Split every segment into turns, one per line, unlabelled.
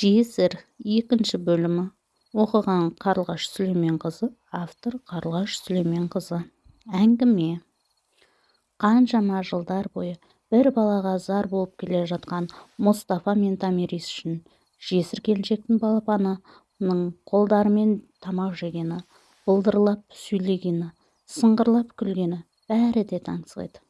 жесір екінші бөлімі. Оқыған қарлығаш сүлейменқызы автор қарлығаш сүлейменқызы. Әңгіме. Қаншама жылдар бойы бір балаға зар болып келе жатқан мұстафа мен томирис үшін жесір келіншектің балапанының қолдарымен тамақ жегені былдырлап сөйлегені сыңғырлап күлгені бәрі де таңсық еді.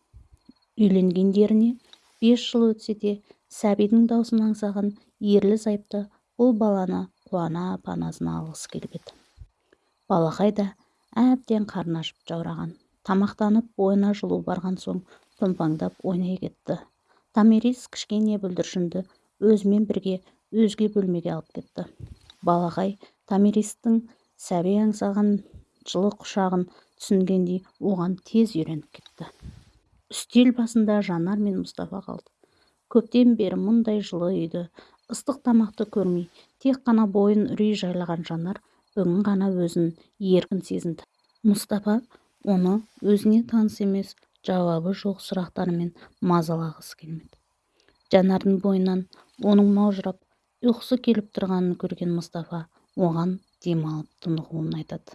Үйленгендеріне бес жыл өтсе де сәбидің даусын аңсаған ерлі-зайыпты бұл баланы қуана панасына алғысы келіп еді. Балақай да әбден қарны ашып жаураған. Тамақтанып бойына жылу барған соң томпаңдап ойнай кетті. Томирис кішкене бүлдіршінді өзімен бірге өзге бөлмеге алып кетті. Балақай томиристің сәби аңсаған жылы құшағын түсінгендей оған тез үйреніп кетті. Үстел басында жанар мен мұстафа қалды. Көптен бері мұндай жылы үйді ыстық тамақты көрмей тек қана бойын үрей жайлаған жанар бүгін ғана өзін еркін сезінді. Мұстапа оны өзіне таныс емес жауабы жоқ сұрақтарымен мазалағысы келмеді. Жанардың бойынан оның маужырап ұйқысы келіп тұрғанын көрген мұстафа оған демалып тынығуын айтады.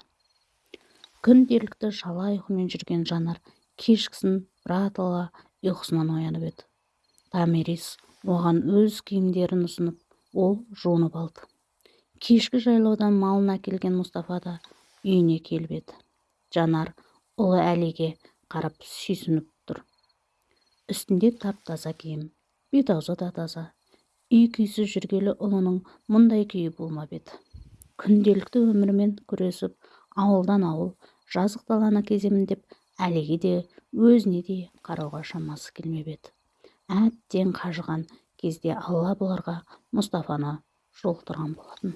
Күнделікті шала ұйқымен жүрген жанар кешкісін біратала ұйқысынан оянып еді. Томирис оған өз киімдерін ұсынып ол жуынып алды. Кешкі жайлаудан малын әкелген мұстафа да үйіне келіп еді. Жанар ұлы әлиге қарап сүйсініп тұр. Үстінде тап-таза киім бет-аузы да таза. Үй-күйсіз жүргелі ұлының мұндай күйі болмап еді. Күнделікті өмірмен күресіп ауылдан ауыл жазық даланы кеземін деп әлиге де өзіне де қарауға шамасы келмеп еді. Әбден қажыған кезде алла бұларға мұстафаны жолықтырған болатын.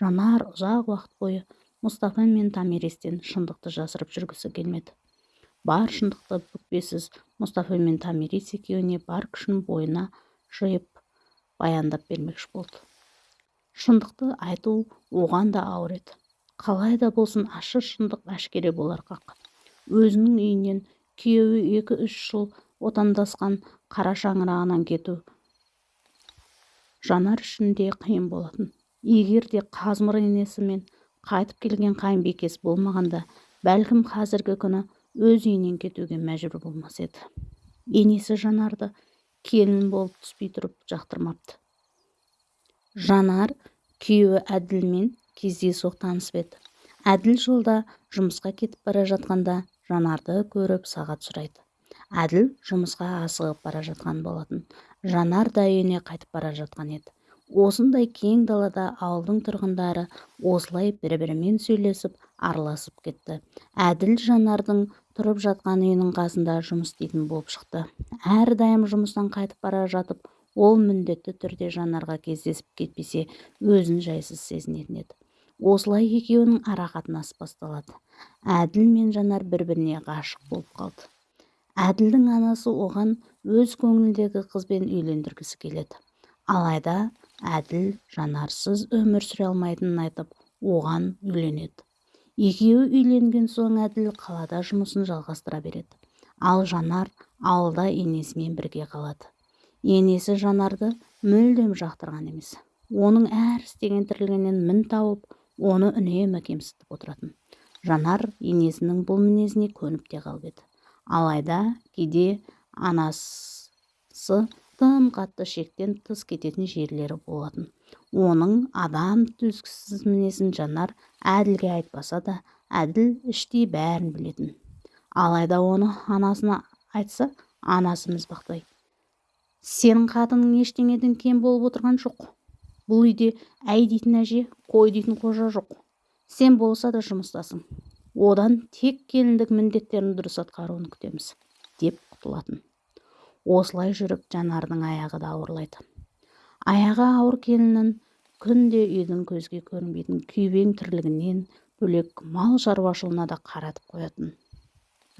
Жанар ұзақ уақыт бойы мұстафа мен томиристен шындықты жасырып жүргісі келмеді. Бар шындықты бүкпесіз мұстафа мен томирис екеуіне бар күшін бойына жиып баяндап бермекші болды. Шындықты айту оған да ауыр еді. Қалай да болсын ащы шындық әшкере болар қақ. Өзінің үйінен күйеуі екі-үш жыл отандасқан қара шаңырағынан кету жанар үшін де қиын болатын. Егер де қазмыр енесімен қайтып келген қайынбикесі болмағанда бәлкім қазіргі күні өз үйінен кетуге мәжбүр болмас еді. Енесі жанарды келін болып түспей тұрып жақтырмапты. Жанар күйеуі әділмен кездейсоқ танысып еді. Әділ жолда жұмысқа кетіп бара жатқанда жанарды көріп сағат сұрайды. Әділ жұмысқа асығып бара жатқан болатын. Жанар да үйіне қайтып бара жатқан еді. Осындай кең далада ауылдың тұрғындары осылай бір-бірімен сөйлесіп араласып кетті. Әділ жанардың тұрып жатқан үйінің қасында жұмыс істейтін болып шықты. Әрдайым жұмыстан қайтып бара жатып ол міндетті түрде жанарға кездесіп кетпесе өзін жайсыз сезінетін еді. Осылай екеуінің арақатынасы басталады. Әділ мен жанар бір-біріне ғашық болып қалды. Әділдің анасы оған өз көңіліндегі қызбен үйлендіргісі келеді. Алайда әділ жанарсыз өмір сүре алмайтынын айтып оған үйленеді. Екеуі үйленген соң әділ қалада жұмысын жалғастыра береді. Ал жанар ауылда енесімен бірге қалады. Енесі жанарды мүлдем жақтырған емес. Оның әр істеген тірлігінен мін тауып оны үнемі кемсітіп отыратын. Жанар енесінің бұл мінезіне көніп те қалып еді. Алайда кейде анасы тым қатты шектен тыс кететін жерлері болатын. Оның адам төзгісіз мінезін жанар әділге айтпаса да әділ іштей бәрін білетін. Алайда оны анасына айтса анасы мізбақтай. Сенің қатының ештеңеден кем болып отырған жоқ. Бұл үйде әй дейтін әже қой дейтін қожа жоқ. Сен болса да жұмыстасың. Одан тек келіндік міндеттерін дұрыс атқаруын күтеміз деп құтылатын. Осылай жүріп жанардың аяғы да ауырлайды. Аяғы ауыр келінін күнде үйдің көзге көрінбейтін күйбең тірлігінен бөлек мал шаруашылығына да қаратып қоятын.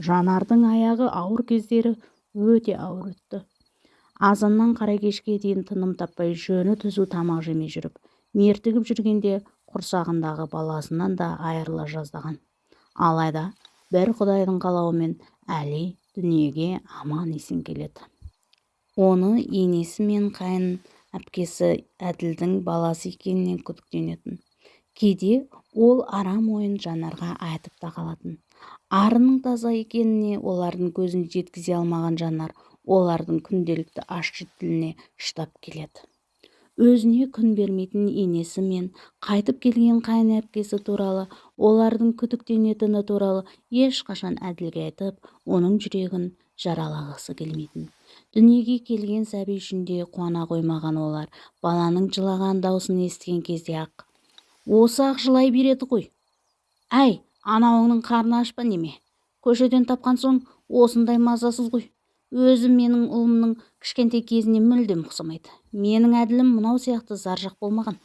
Жанардың аяғы ауыр кездері өте ауыр өтті. Азаннан қара кешке дейін тыным таппай жөні түзу тамақ жемей жүріп мертігіп жүргенде құрсағындағы баласынан да айырыла жаздаған. Алайда бір құдайдың қалауымен әли дүниеге аман есен келеді. Оны енесі мен қайын әпкесі әділдің баласы екенінен күдіктенетін. Кейде ол арам ойын жанарға айтып та қалатын. Арының таза екеніне олардың көзін жеткізе алмаған жанар олардың күнделікті ащы тіліне шыдап келеді. Өзіне күн бермейтін енесі мен қайтып келген қайын әпкесі туралы олардың күдіктенетіні туралы ешқашан әділге айтып оның жүрегін жаралағысы келмейтін. Дүниеге келген сәби үшін де қуана қоймаған олар баланың жылаған даусын естіген кезде ақ осы ақ жылай береді ғой. Әй анауыңның қарны аш па неме? Көшеден тапқан соң осындай мазасыз ғой өзі менің ұлымның кішкентай кезіне мүлдем ұқсамайды менің әділім мынау сияқты заржақ болмаған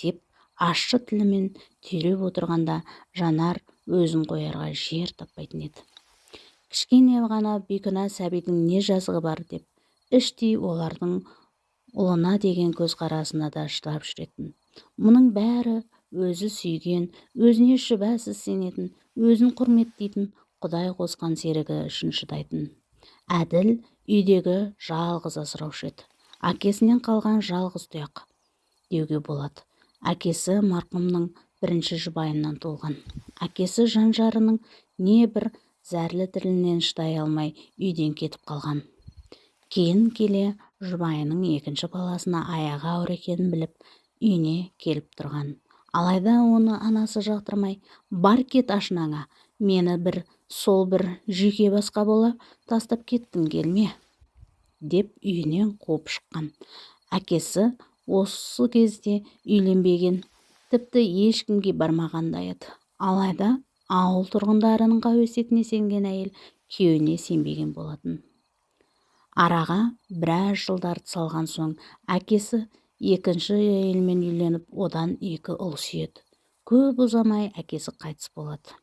деп ащы тілімен түйреп отырғанда жанар өзін қоярға жер таппайтын еді. Кішкене ғана бейкүнә сәбидің не жазығы бар? деп іштей олардың ұлына деген көзқарасына да шыдап жүретін. Мұның бәрі өзі сүйген өзіне шүбәсіз сенетін өзін құрметтейтін құдай қосқан серігі үшін шыдайтын әділ үйдегі жалғыз асыраушы еді. Әкесінен қалған жалғыз тұяқ деуге болады. Әкесі марқұмның бірінші жұбайынан туылған. Әкесі жан жарының не бір зәрлі тілінен шыдай алмай үйден кетіп қалған. Кейін келе жұбайының екінші баласына аяғы ауыр екенін біліп үйіне келіп тұрған. Алайда оны анасы жақтырмай бар кет ашынаңа мені бір сол бір жүйке басқа бола тастап кеттің келме деп үйінен қуып шыққан. Әкесі осы кезде үйленбеген тіпті ешкімге бармаған да еді. Алайда ауыл тұрғындарының қауесетіне сенген әйел күйеуіне сенбеген болатын. Араға біраз жылдарды салған соң әкесі екінші әйелмен үйленіп одан екі ұл сүйеді. Көп ұзамай әкесі қайтыс болады.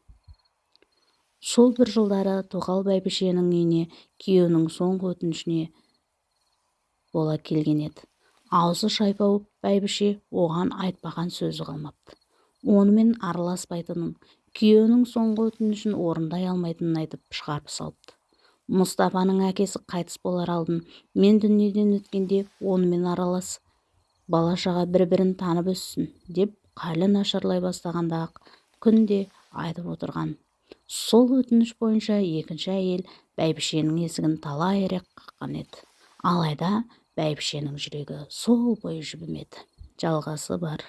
Сол бір жылдары тоқал бәйбішенің үйіне күйеуінің соңғы өтінішіне бола келген еді. Аузы шайпау бәйбіше оған айтпаған сөзі қалмапты. Онымен араласпайтынын күйеуінің соңғы өтінішін орындай алмайтынын айтып шығарып салыпты. Мұстапаның әкесі қайтыс болар алдын мен дүниеден өткенде онымен аралас бала-шаға бір-бірін танып өссін деп халі нашарлай бастағанда ақ күнде айтып отырған сол өтініш бойынша екінші әйел бәйбішенің есігін талай рет қаққан еді. Алайда бәйбішенің жүрегі сол бойы жібімеді жалғасы бар.